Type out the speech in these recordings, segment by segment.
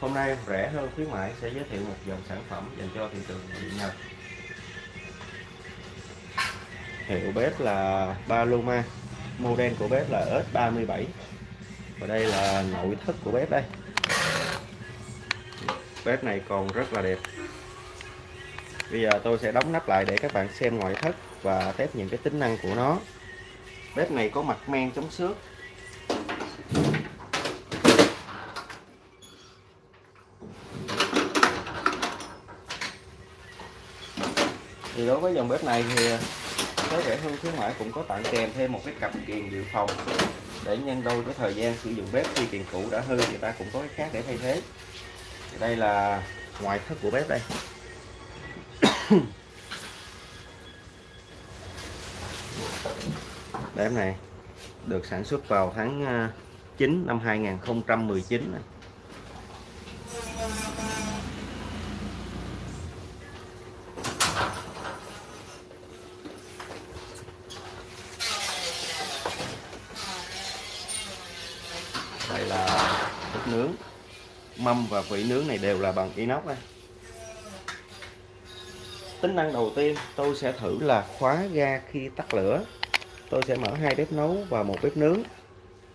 Hôm nay rẻ hơn khuyến mãi sẽ giới thiệu một dòng sản phẩm dành cho thị trường điện Nhật. Hiệu bếp là Paloma, model của bếp là S37. Và đây là nội thất của bếp đây. Bếp này còn rất là đẹp. Bây giờ tôi sẽ đóng nắp lại để các bạn xem ngoại thất và test những cái tính năng của nó. Bếp này có mặt men chống xước thì đối với dòng bếp này thì có rẻ hơn khuyến mãi cũng có tặng kèm thêm một cái cặp kiềng dự phòng để nhân đôi cái thời gian sử dụng bếp khi kiềng cũ đã hư, thì ta cũng có cái khác để thay thế thì đây là ngoại thất của bếp đây bếp này được sản xuất vào tháng à, 9 năm 2019 này. đây là thức nướng mâm và vỉ nướng này đều là bằng inox đây. Tính năng đầu tiên tôi sẽ thử là khóa ga khi tắt lửa. Tôi sẽ mở hai bếp nấu và một bếp nướng.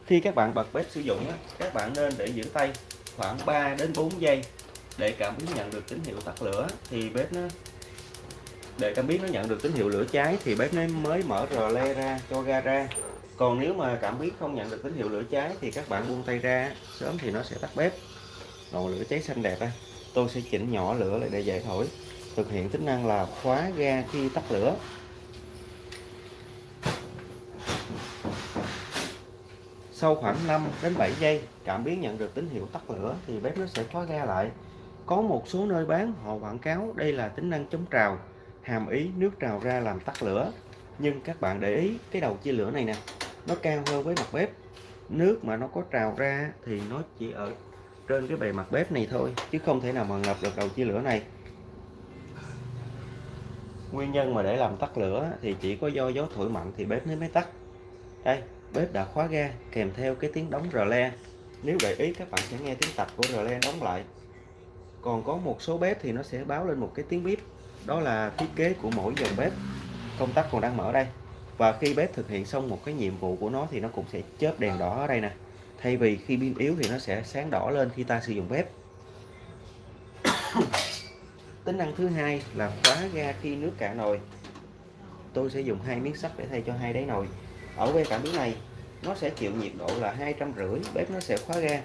Khi các bạn bật bếp sử dụng các bạn nên để giữ tay khoảng 3 đến 4 giây để cảm biến nhận được tín hiệu tắt lửa. Thì bếp nó, để cảm biến nó nhận được tín hiệu lửa cháy thì bếp nó mới mở rờ le ra cho ga ra. Còn nếu mà cảm biến không nhận được tín hiệu lửa cháy thì các bạn buông tay ra, sớm thì nó sẽ tắt bếp ngọn lửa cháy xanh đẹp đây tôi sẽ chỉnh nhỏ lửa lại để dễ thổi. Thực hiện tính năng là khóa ga khi tắt lửa. Sau khoảng 5 đến 7 giây, cảm biến nhận được tín hiệu tắt lửa thì bếp nó sẽ khóa ga lại. Có một số nơi bán, họ quảng cáo đây là tính năng chống trào, hàm ý nước trào ra làm tắt lửa. Nhưng các bạn để ý, cái đầu chia lửa này nè, nó cao hơn với mặt bếp. Nước mà nó có trào ra thì nó chỉ ở trên cái bề mặt bếp này thôi, chứ không thể nào mà ngập được đầu chia lửa này. Nguyên nhân mà để làm tắt lửa thì chỉ có do gió thổi mạnh thì bếp nó mới tắt. Đây, bếp đã khóa ga, kèm theo cái tiếng đóng rờ le. Nếu để ý, các bạn sẽ nghe tiếng tạch của rờ le đóng lại. Còn có một số bếp thì nó sẽ báo lên một cái tiếng bếp đó là thiết kế của mỗi dòng bếp. Công tắc còn đang mở đây. Và khi bếp thực hiện xong một cái nhiệm vụ của nó thì nó cũng sẽ chớp đèn đỏ ở đây nè thay vì khi pin yếu thì nó sẽ sáng đỏ lên khi ta sử dụng bếp tính năng thứ hai là khóa ga khi nước cạn nồi. Tôi sẽ dùng hai miếng sắt để thay cho hai đáy nồi. Ở bên cảm biến này, nó sẽ chịu nhiệt độ là hai trăm rưỡi, bếp nó sẽ khóa ga.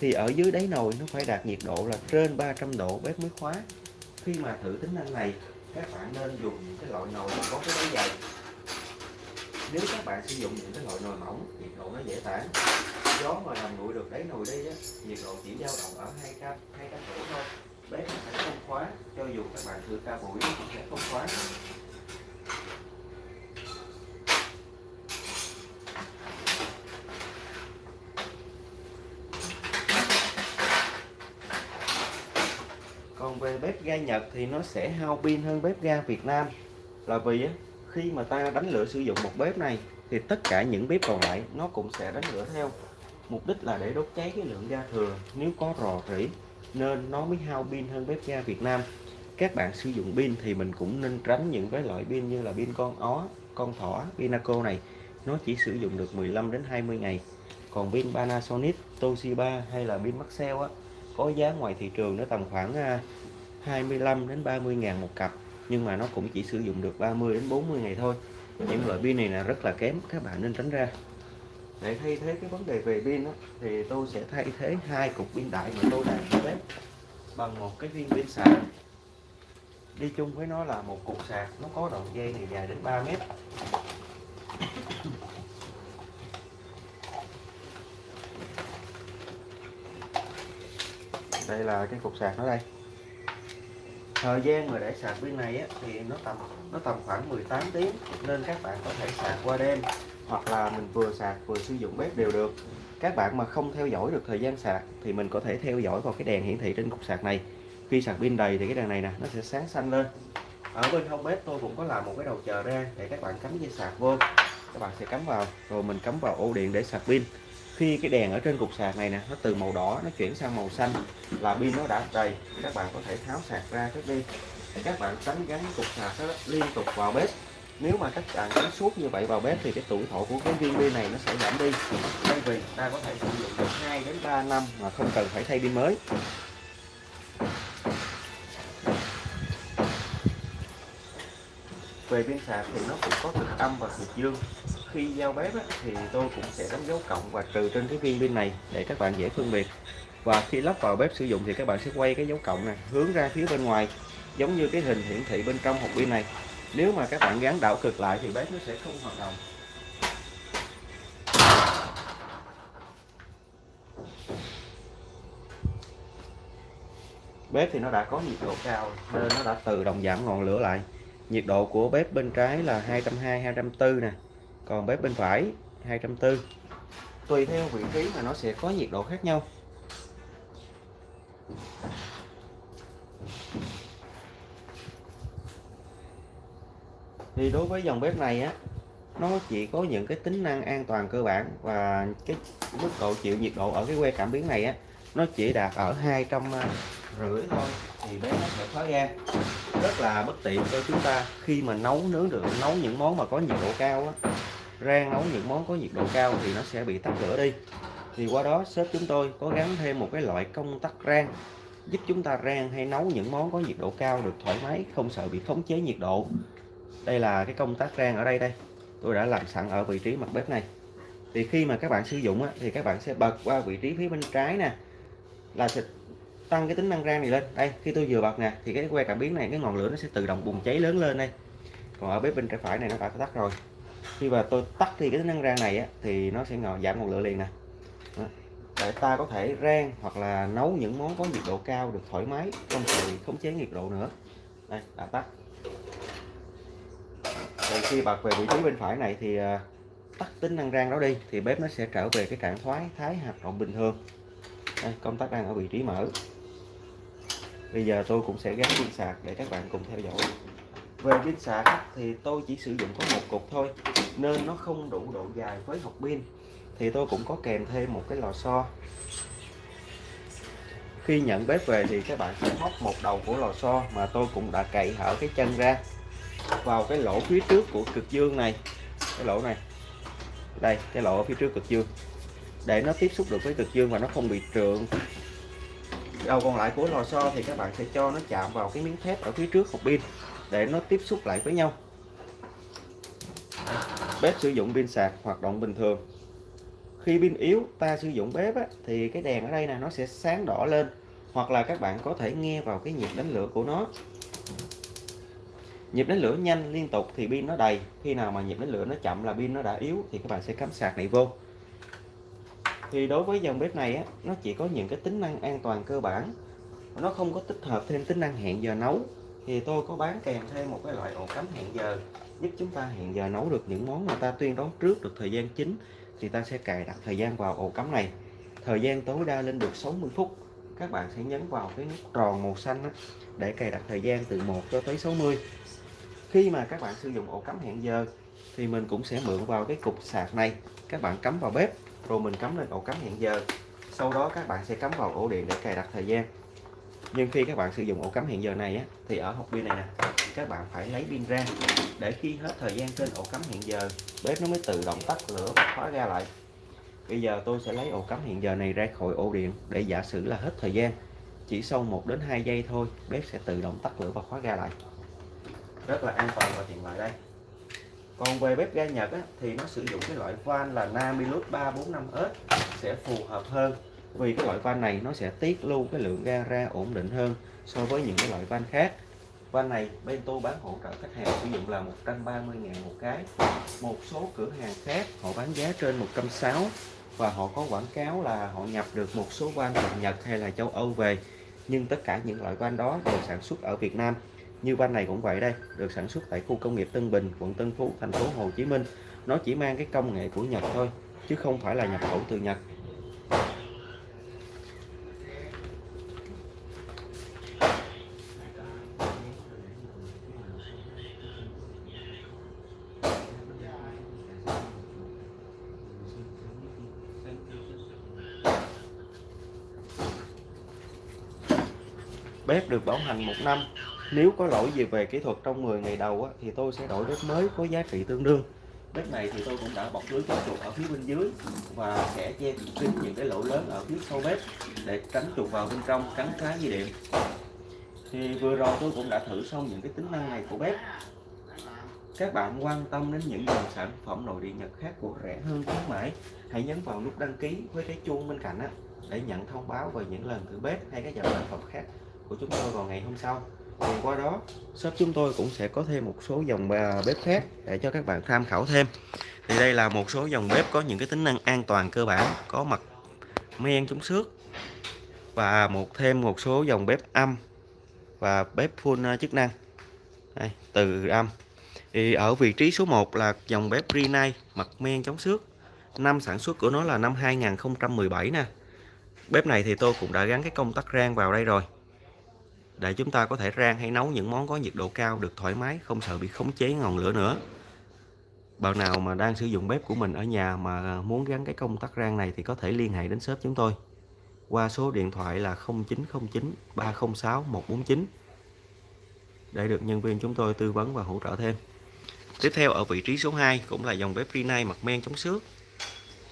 Thì ở dưới đáy nồi, nó phải đạt nhiệt độ là trên 300 độ, bếp mới khóa. Khi mà thử tính năng này, các bạn nên dùng những cái loại nồi có cái đáy dày. Nếu các bạn sử dụng những cái loại nồi mỏng, nhiệt độ nó dễ tản gió mà làm nguội được đáy nồi đi á, nhiệt độ chỉ dao động ở 200 200 độ thôi. Bếp nó sẽ không khóa, cho dù các bạn thử ca buổi cũng sẽ không khóa. Còn về bếp ga Nhật thì nó sẽ hao pin hơn bếp ga Việt Nam. Là vì khi mà ta đánh lửa sử dụng một bếp này, thì tất cả những bếp còn lại nó cũng sẽ đánh lửa theo mục đích là để đốt cháy cái lượng ga thừa. Nếu có rò rỉ, nên nó mới hao pin hơn bếp ga Việt Nam. Các bạn sử dụng pin thì mình cũng nên tránh những cái loại pin như là pin con ó, con thỏ Pinaco này. Nó chỉ sử dụng được 15 đến 20 ngày. Còn pin Panasonic, Toshiba hay là pin Maxell á, có giá ngoài thị trường nó tầm khoảng à, 25 đến 30 ngàn một cặp. Nhưng mà nó cũng chỉ sử dụng được 30 đến 40 ngày thôi. Những loại pin này là rất là kém, các bạn nên tránh ra để thay thế cái vấn đề về pin đó, thì tôi sẽ thay thế hai cục pin đại mà tôi đang ở bếp bằng một cái viên pin sạc. Đi chung với nó là một cục sạc nó có đoạn dây này dài đến 3 mét. Đây là cái cục sạc nó đây. Thời gian mà để sạc pin này á, thì nó tầm nó tầm khoảng 18 tiếng nên các bạn có thể sạc qua đêm hoặc là mình vừa sạc vừa sử dụng bếp đều được. Các bạn mà không theo dõi được thời gian sạc thì mình có thể theo dõi vào cái đèn hiển thị trên cục sạc này. Khi sạc pin đầy thì cái đèn này nè, nó sẽ sáng xanh lên. Ở bên hông bếp tôi cũng có làm một cái đầu chờ ra để các bạn cắm dây sạc vô. Các bạn sẽ cắm vào, rồi mình cắm vào ổ điện để sạc pin. Khi cái đèn ở trên cục sạc này nè, nó từ màu đỏ nó chuyển sang màu xanh là pin nó đã đầy, các bạn có thể tháo sạc ra trước đi. Các bạn tránh gắn cục sạc đó, liên tục vào bếp nếu mà các bạn gắn suốt như vậy vào bếp thì cái tuổi thọ của cái viên pin này nó sẽ giảm đi. Thay vì ta có thể sử dụng được 2 đến 3 năm mà không cần phải thay pin mới. Về pin sạc thì nó cũng có cực âm và cực dương. Khi giao bếp á, thì tôi cũng sẽ đánh dấu cộng và trừ trên cái viên pin này để các bạn dễ phân biệt. Và khi lắp vào bếp sử dụng thì các bạn sẽ quay cái dấu cộng này hướng ra phía bên ngoài giống như cái hình hiển thị bên trong hộp pin này nếu mà các bạn gắn đảo cực lại thì bếp nó sẽ không hoạt động. Bếp thì nó đã có nhiệt độ cao, nên nó đã tự động giảm ngọn lửa lại. Nhiệt độ của bếp bên trái là 220 240 nè. Còn bếp bên phải 240 tùy theo vị trí mà nó sẽ có nhiệt độ khác nhau. Thì đối với dòng bếp này á, nó chỉ có những cái tính năng an toàn cơ bản và cái mức độ chịu nhiệt độ ở cái que cảm biến này á, nó chỉ đạt ở hai trăm ờ, rưỡi thôi. Thì bếp nó sẽ khóa ga rất là bất tiện cho chúng ta khi mà nấu nướng được, nấu những món mà có nhiệt độ cao á. Rang nấu những món có nhiệt độ cao thì nó sẽ bị tắt lửa đi. Thì qua đó sếp chúng tôi có gắn thêm một cái loại công tắc rang, giúp chúng ta rang hay nấu những món có nhiệt độ cao được thoải mái, không sợ bị khống chế nhiệt độ đây là cái công tắc rang ở đây đây. Tôi đã làm sẵn ở vị trí mặt bếp này. Thì khi mà các bạn sử dụng á, thì các bạn sẽ bật qua vị trí phía bên trái nè là sẽ tăng cái tính năng rang này lên. Đây khi tôi vừa bật nè thì cái que cảm biến này cái ngọn lửa nó sẽ tự động bùng cháy lớn lên đây. Còn ở bếp bên trái phải này nó đã tắt rồi. Khi mà tôi tắt thì cái tính năng rang này á, thì nó sẽ ngọn giảm ngọn lửa liền nè. Để ta có thể rang hoặc là nấu những món có nhiệt độ cao được thoải mái không bị khống chế nhiệt độ nữa. Đây đã tắt thì khi bật về vị trí bên phải này thì ờ, tắt tính năng rang đó đi thì bếp nó sẽ trở về cái trạng thái thái hoạt động bình thường. Đây, công tắc đang ở vị trí mở. Bây giờ tôi cũng sẽ gắn pin sạc để các bạn cùng theo dõi. Về pin sạc thì tôi chỉ sử dụng có một cục thôi nên nó không đủ độ dài với hộp pin. Thì tôi cũng có kèm thêm một cái lò xo. Khi nhận bếp về thì các bạn sẽ móc một đầu của lò xo mà tôi cũng đã cậy hở cái chân ra vào cái lỗ phía trước của cực dương này. Cái lỗ này. Đây cái lỗ ở phía trước cực dương. Để nó tiếp xúc được với cực dương và nó không bị trượng đầu còn lại của lò xo thì các bạn sẽ cho nó chạm vào cái miếng thép ở phía trước hộp pin để nó tiếp xúc lại với nhau. Bếp sử dụng pin sạc hoạt động bình thường. Khi pin yếu ta sử dụng bếp á, thì cái đèn ở đây nè nó sẽ sáng đỏ lên. Hoặc là các bạn có thể nghe vào cái nhịp đánh lửa của nó nhịp đánh lửa nhanh liên tục thì pin nó đầy. Khi nào mà nhịp đánh lửa nó chậm là pin nó đã yếu thì các bạn sẽ cắm sạc này vô. Thì đối với dòng bếp này á, nó chỉ có những cái tính năng an toàn cơ bản. Nó không có tích hợp thêm tính năng hẹn giờ nấu. Thì tôi có bán kèm thêm một cái loại ổ cắm hẹn giờ giúp chúng ta hẹn giờ nấu được những món mà ta tuyên đoán trước được thời gian chính thì ta sẽ cài đặt thời gian vào ổ cắm này. Thời gian tối đa lên được 60 phút. Các bạn sẽ nhấn vào cái nút tròn màu xanh đó, để cài đặt thời gian từ 1 cho tới 60 khi mà các bạn sử dụng ổ cắm hẹn giờ thì mình cũng sẽ mượn vào cái cục sạc này. Các bạn cắm vào bếp rồi mình cắm lên ổ cắm hẹn giờ. Sau đó các bạn sẽ cắm vào ổ điện để cài đặt thời gian. Nhưng khi các bạn sử dụng ổ cắm hẹn giờ này á, thì ở hộp pin này nè các bạn phải lấy pin ra để khi hết thời gian trên ổ cắm hẹn giờ bếp nó mới tự động tắt lửa và khóa ra lại. Bây giờ tôi sẽ lấy ổ cắm hẹn giờ này ra khỏi ổ điện để giả sử là hết thời gian. Chỉ sau 1 đến 2 giây thôi bếp sẽ tự động tắt lửa và khóa ra lại rất là an toàn và tiện lợi đây. Còn về bếp ga Nhật á, thì nó sử dụng cái loại van là Namilus 345S sẽ phù hợp hơn. Vì cái loại van này nó sẽ tiết lưu cái lượng ga ra ổn định hơn so với những cái loại van khác. Van này bên tôi bán hỗ trợ khách hàng sử dụng là 130 ngàn một cái. Một số cửa hàng khác họ bán giá trên 160 và họ có quảng cáo là họ nhập được một số van từ Nhật hay là châu Âu về. Nhưng tất cả những loại van đó đều sản xuất ở Việt Nam như van này cũng vậy đây, được sản xuất tại khu công nghiệp Tân Bình, quận Tân Phú, thành phố Hồ Chí Minh. Nó chỉ mang cái công nghệ của Nhật thôi, chứ không phải là nhập khẩu từ Nhật. Bếp được bảo hành một năm nếu có lỗi gì về kỹ thuật trong 10 ngày đầu á, thì tôi sẽ đổi bếp mới có giá trị tương đương. Bếp này thì tôi cũng đã bọc lưới cho chuột ở phía bên dưới và sẽ che kín những cái lỗ lớn ở phía sau bếp để tránh chuột vào bên trong cắn phá dây điện. Thì vừa rồi tôi cũng đã thử xong những cái tính năng này của bếp. Các bạn quan tâm đến những dòng sản phẩm nội địa Nhật khác của rẻ hơn khuyến mãi hãy nhấn vào nút đăng ký với cái chuông bên cạnh á, để nhận thông báo về những lần thử bếp hay các dòng sản phẩm khác của chúng tôi vào ngày hôm sau thì qua đó shop chúng tôi cũng sẽ có thêm một số dòng bếp khác để cho các bạn tham khảo thêm. Thì đây là một số dòng bếp có những cái tính năng an toàn cơ bản có mặt men chống xước và một thêm một số dòng bếp âm và bếp full à, chức năng. Đây, từ âm. Thì ở vị trí số 1 là dòng bếp Rinnai mặt men chống xước. Năm sản xuất của nó là năm 2017 nè. Bếp này thì tôi cũng đã gắn cái công tắc rang vào đây rồi để chúng ta có thể rang hay nấu những món có nhiệt độ cao được thoải mái, không sợ bị khống chế ngọn lửa nữa. Bạn nào mà đang sử dụng bếp của mình ở nhà mà muốn gắn cái công tắc rang này thì có thể liên hệ đến shop chúng tôi. Qua số điện thoại là 0909 306 149 để được nhân viên chúng tôi tư vấn và hỗ trợ thêm. Tiếp theo, ở vị trí số 2 cũng là dòng bếp Rinnai mặt men chống xước.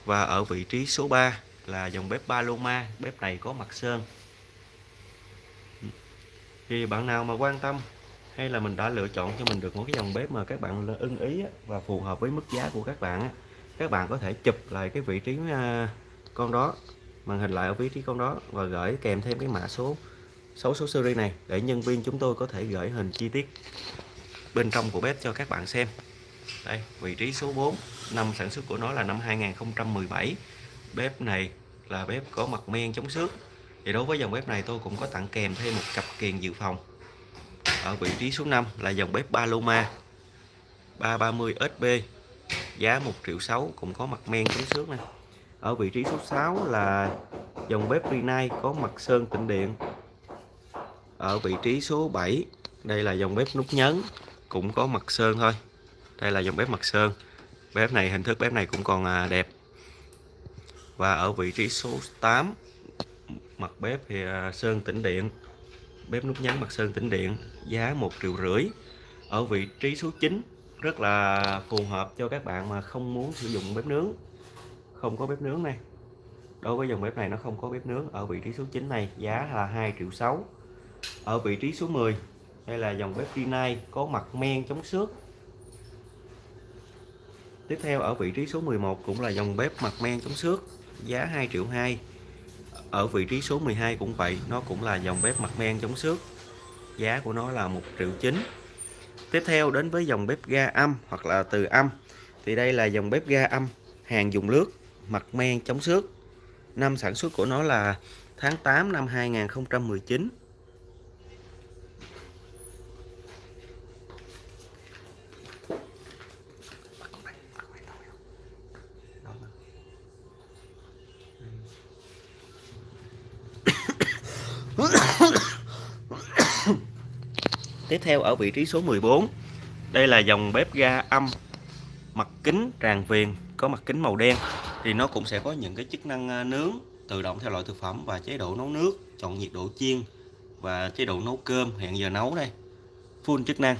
Và ở vị trí số 3 là dòng bếp Paloma. Bếp này có mặt sơn thì bạn nào mà quan tâm hay là mình đã lựa chọn cho mình được một cái dòng bếp mà các bạn ưng ý và phù hợp với mức giá của các bạn các bạn có thể chụp lại cái vị trí à, con đó, màn hình lại ở vị trí con đó và gửi kèm thêm cái mã số số số series này để nhân viên chúng tôi có thể gửi hình chi tiết bên trong của bếp cho các bạn xem. Đây, vị trí số 4 năm sản xuất của nó là năm 2017 bếp này là bếp có mặt men chống xước thì đối với dòng bếp này tôi cũng có tặng kèm thêm một cặp kiềng dự phòng. Ở vị trí số 5 là dòng bếp Paloma 330 SB giá 1 triệu 6 cũng có mặt men chống xước này ở vị trí số 6 là dòng bếp Rinnai có mặt sơn tịnh điện. Ở vị trí số 7 đây là dòng bếp nút nhấn, cũng có mặt sơn thôi. Đây là dòng bếp mặt sơn. Bếp này, hình thức bếp này cũng còn à, đẹp. Và ở vị trí số 8 mặt bếp thì à, sơn tĩnh điện. Bếp nút nhắn mặt sơn tĩnh điện, giá một triệu rưỡi. Ở vị trí số 9 rất là phù hợp cho các bạn mà không muốn sử dụng bếp nướng. Không có bếp nướng này. Đối với dòng bếp này nó không có bếp nướng. Ở vị trí số 9 này, giá là 2 triệu 6 ở vị trí số 10 đây là dòng bếp Rinnai có mặt men chống xước. Tiếp theo, ở vị trí số 11 cũng là dòng bếp mặt men chống xước, giá 2 triệu 2 ở vị trí số 12 cũng vậy, nó cũng là dòng bếp mặt men chống xước. Giá của nó là 1 triệu 9 tiếp theo đến với dòng bếp ga âm hoặc là từ âm. Thì đây là dòng bếp ga âm, hàng dùng nước, mặt men chống xước. Năm sản xuất của nó là tháng 8 năm 2019 Tiếp theo ở vị trí số 14 Đây là dòng bếp ga âm, Mặt kính tràn viền, Có mặt kính màu đen. Thì nó cũng sẽ có những cái chức năng à, nướng Tự động theo loại thực phẩm và chế độ nấu nước, Chọn nhiệt độ chiên Và chế độ nấu cơm, hẹn giờ nấu đây. Full chức năng.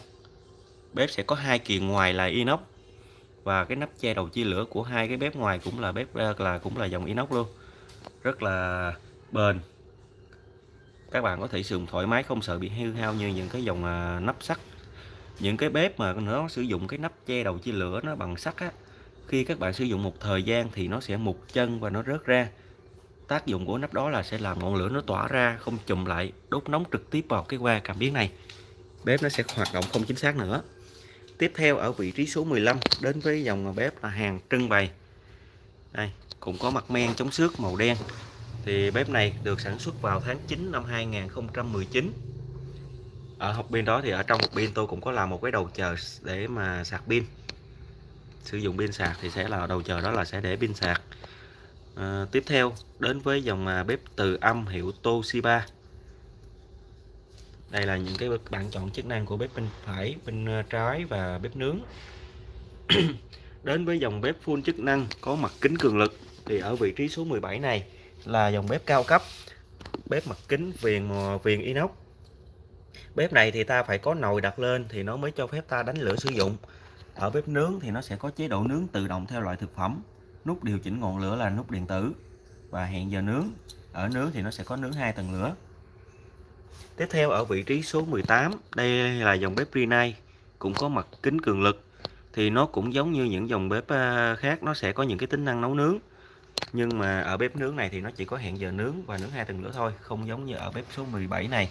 Bếp sẽ có hai kiềng ngoài là inox Và cái nắp che đầu chia lửa của hai cái bếp ngoài cũng là bếp à, là cũng là dòng inox luôn. Rất là bền các bạn có thể sử dụng thoải mái, không sợ bị hư hao như những cái dòng à, nắp sắt. Những cái bếp mà nó sử dụng cái nắp che đầu chia lửa nó bằng sắt á, khi các bạn sử dụng một thời gian thì nó sẽ mục chân và nó rớt ra. Tác dụng của nắp đó là sẽ làm ngọn lửa nó tỏa ra, không chùm lại, đốt nóng trực tiếp vào cái qua cảm biến này. Bếp nó sẽ hoạt động không chính xác nữa. Tiếp theo, ở vị trí số 15 đến với dòng bếp là hàng trưng bày. Đây, cũng có mặt men chống xước màu đen thì bếp này được sản xuất vào tháng 9 năm 2019 ở hộp pin đó thì ở trong hộp pin tôi cũng có làm một cái đầu chờ để mà sạc pin. Sử dụng pin sạc thì sẽ là đầu chờ đó là sẽ để pin sạc. À, tiếp theo đến với dòng à, bếp từ âm hiệu Toshiba. Đây là những cái bạn chọn chức năng của bếp bên phải bên ờ, trái và bếp nướng. Đến với dòng bếp full chức năng có mặt kính cường lực thì ở vị trí số 17 này là dòng bếp cao cấp, bếp mặt kính, viền ờ, viền inox. Bếp này thì ta phải có nồi đặt lên thì nó mới cho phép ta đánh lửa sử dụng. Ở bếp nướng thì nó sẽ có chế độ nướng tự động theo loại thực phẩm, nút điều chỉnh ngọn lửa là nút điện tử và hẹn giờ nướng. Ở nướng thì nó sẽ có nướng hai tầng lửa. Tiếp theo, ở vị trí số 18 đây là dòng bếp Rinnai, cũng có mặt kính cường lực thì nó cũng giống như những dòng bếp ờ, khác, nó sẽ có những cái tính năng nấu nướng nhưng mà ở bếp nướng này thì nó chỉ có hẹn giờ nướng và nướng hai tầng lửa thôi không giống như ở bếp số 17 này.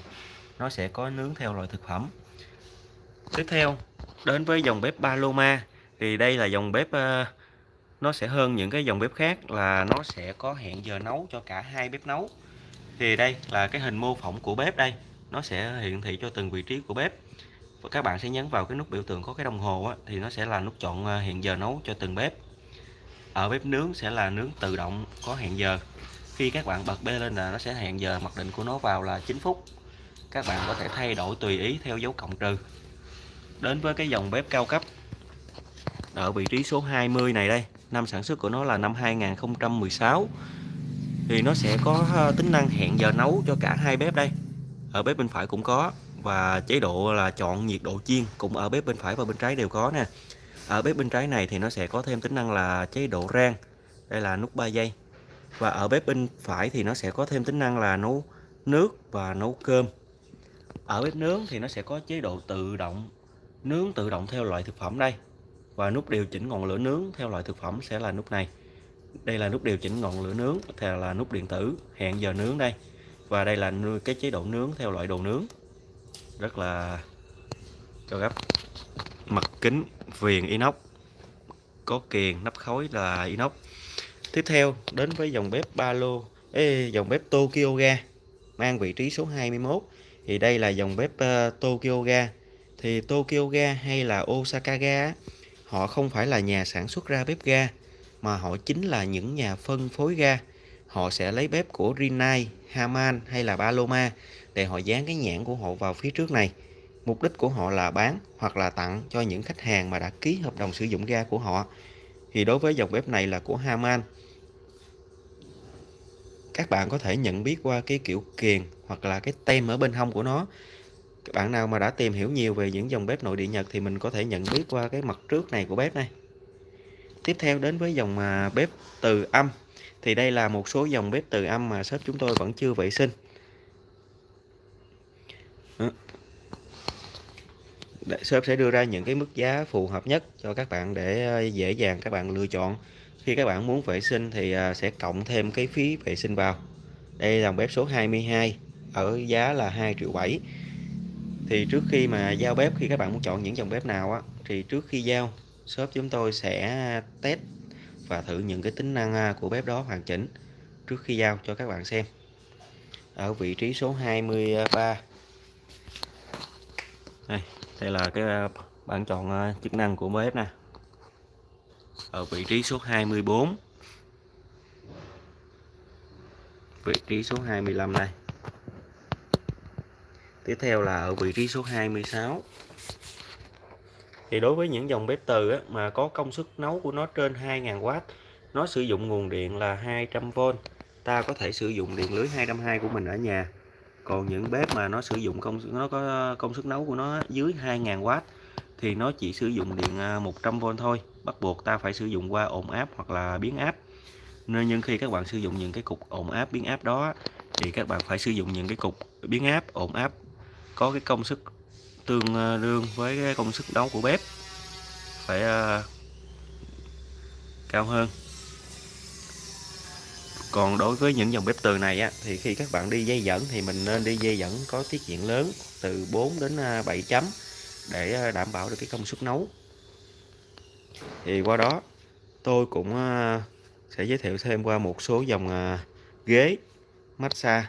Nó sẽ có nướng theo loại thực phẩm. Tiếp theo đến với dòng bếp Paloma thì đây là dòng bếp ờ, nó sẽ hơn những cái dòng bếp khác là nó sẽ có hẹn giờ nấu cho cả hai bếp nấu. Thì đây là cái hình mô phỏng của bếp đây. Nó sẽ hiển thị cho từng vị trí của bếp. Và các bạn sẽ nhấn vào cái nút biểu tượng có cái đồng hồ á, thì nó sẽ là nút chọn ờ, hẹn giờ nấu cho từng bếp ở bếp nướng sẽ là nướng tự động, có hẹn giờ. Khi các bạn bật bê lên là nó sẽ hẹn giờ, mặc định của nó vào là 9 phút. Các bạn có thể thay đổi tùy ý theo dấu cộng trừ. Đến với cái dòng bếp cao cấp. Ở vị trí số 20 này đây, năm sản xuất của nó là năm 2016 thì nó sẽ có ờ, tính năng hẹn giờ nấu cho cả hai bếp đây. Ở bếp bên phải cũng có, và chế độ là chọn nhiệt độ chiên cũng ở bếp bên phải và bên trái đều có nè ở bếp bên trái này thì nó sẽ có thêm tính năng là chế độ rang. Đây là nút 3 giây và ở bếp bên phải thì nó sẽ có thêm tính năng là nấu nước và nấu cơm. Ở bếp nướng thì nó sẽ có chế độ tự động, nướng tự động theo loại thực phẩm đây. Và nút điều chỉnh ngọn lửa nướng theo loại thực phẩm sẽ là nút này. Đây là nút điều chỉnh ngọn lửa nướng thì là nút điện tử, hẹn giờ nướng đây. Và đây là cái chế độ nướng theo loại đồ nướng. Rất là cho gấp. Mặt kính viền inox. Có kiền nắp khối là inox. Tiếp theo đến với dòng bếp ba lô. Ê, dòng bếp Tokyo ga mang vị trí số 21 thì đây là dòng bếp uh, Tokyo ga. Thì Tokyo ga hay là Osaka ga họ không phải là nhà sản xuất ra bếp ga mà họ chính là những nhà phân phối ga. Họ sẽ lấy bếp của Rinnai, Haman hay là Paloma để họ dán cái nhãn của họ vào phía trước này mục đích của họ là bán hoặc là tặng cho những khách hàng mà đã ký hợp đồng sử dụng ga của họ. Thì đối với dòng bếp này là của Haman các bạn có thể nhận biết qua cái kiểu kiền hoặc là cái tem ở bên hông của nó. Các bạn nào mà đã tìm hiểu nhiều về những dòng bếp nội địa Nhật thì mình có thể nhận biết qua cái mặt trước này của bếp này. Tiếp theo đến với dòng bếp từ âm. Thì đây là một số dòng bếp từ âm mà shop chúng tôi vẫn chưa vệ sinh để shop sẽ đưa ra những cái mức giá phù hợp nhất cho các bạn để ờ, dễ dàng các bạn lựa chọn. Khi các bạn muốn vệ sinh thì ờ, sẽ cộng thêm cái phí vệ sinh vào. Đây là dòng bếp số 22 ở giá là 2 triệu 7 thì trước khi mà giao bếp, khi các bạn muốn chọn những dòng bếp nào á, thì trước khi giao shop chúng tôi sẽ test và thử những cái tính năng à, của bếp đó hoàn chỉnh trước khi giao cho các bạn xem. Ở vị trí số 23 đây đây là cái ờ, bạn chọn ờ, chức năng của bếp nè. Ở vị trí số 24 vị trí số 25 đây. Tiếp theo là ở vị trí số 26 thì đối với những dòng bếp từ á, mà có công suất nấu của nó trên 2.000W nó sử dụng nguồn điện là 200V ta có thể sử dụng điện lưới 220 của mình ở nhà còn những bếp mà nó sử dụng công nó có công suất nấu của nó dưới 2.000W thì nó chỉ sử dụng điện à, 100V thôi. Bắt buộc ta phải sử dụng qua ổn áp hoặc là biến áp. Nên nhưng khi các bạn sử dụng những cái cục ổn áp biến áp đó thì các bạn phải sử dụng những cái cục biến áp ổn áp có cái công suất tương à, đương với cái công suất nấu của bếp phải uh, cao hơn còn đối với những dòng bếp từ này á, thì khi các bạn đi dây dẫn thì mình nên đi dây dẫn có tiết diện lớn từ 4 đến à, 7 chấm để à, đảm bảo được cái công suất nấu. Thì qua đó tôi cũng à, sẽ giới thiệu thêm qua một số dòng ghế massage.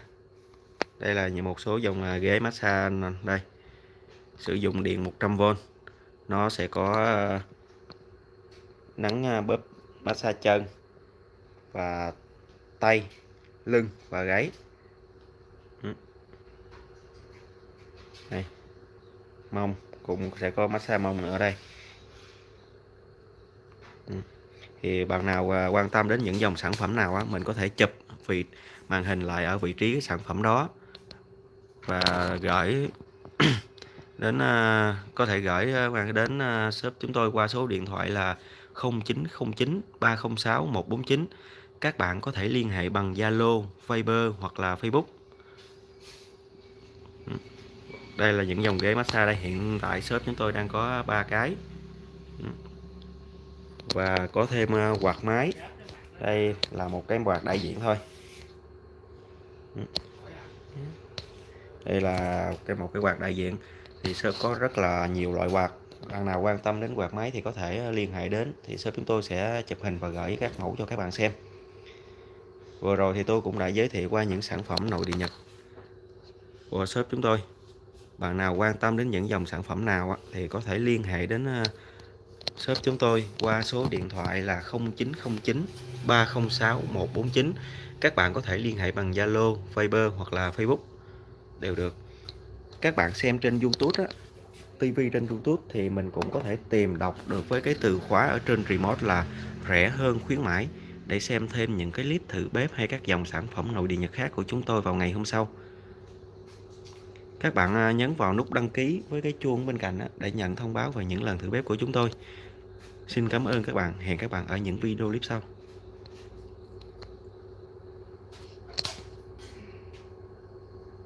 Đây là một số dòng ghế massage đây sử dụng điện 100V nó sẽ có nắng bóp massage chân và tay, lưng và gáy. Ừ. Đây. Mông, cũng sẽ có massage mông nữa đây. Ừ. Thì bạn nào à, quan tâm đến những dòng sản phẩm nào á, mình có thể chụp vì màn hình lại ở vị trí cái sản phẩm đó. Và gửi đến à, có thể gửi à, bạn đến shop chúng tôi qua số điện thoại là 0909 306 149 các bạn có thể liên hệ bằng Zalo, Viber hoặc là Facebook. Đây là những dòng ghế massage đây. Hiện tại shop chúng tôi đang có ba cái. Và có thêm à, quạt máy. Đây là một cái quạt đại diện thôi. Đây là cái một cái quạt đại diện. Thì shop có rất là nhiều loại quạt. Bạn nào quan tâm đến quạt máy thì có thể à, liên hệ đến. Thì shop chúng tôi sẽ chụp hình và gửi các mẫu cho các bạn xem vừa rồi thì tôi cũng đã giới thiệu qua những sản phẩm nội địa nhật. Của shop chúng tôi bạn nào quan tâm đến những dòng sản phẩm nào thì có thể liên hệ đến ờ, shop chúng tôi qua số điện thoại là 0909 306 149 các bạn có thể liên hệ bằng Zalo, Viber hoặc là Facebook đều được. Các bạn xem trên YouTube á, TV trên YouTube thì mình cũng có thể tìm đọc được với cái từ khóa ở trên remote là rẻ hơn khuyến mãi để xem thêm những cái clip thử bếp hay các dòng sản phẩm nội địa nhật khác của chúng tôi vào ngày hôm sau. Các bạn à, nhấn vào nút đăng ký với cái chuông bên cạnh để nhận thông báo về những lần thử bếp của chúng tôi. Xin cảm ơn các bạn. Hẹn các bạn ở những video clip sau.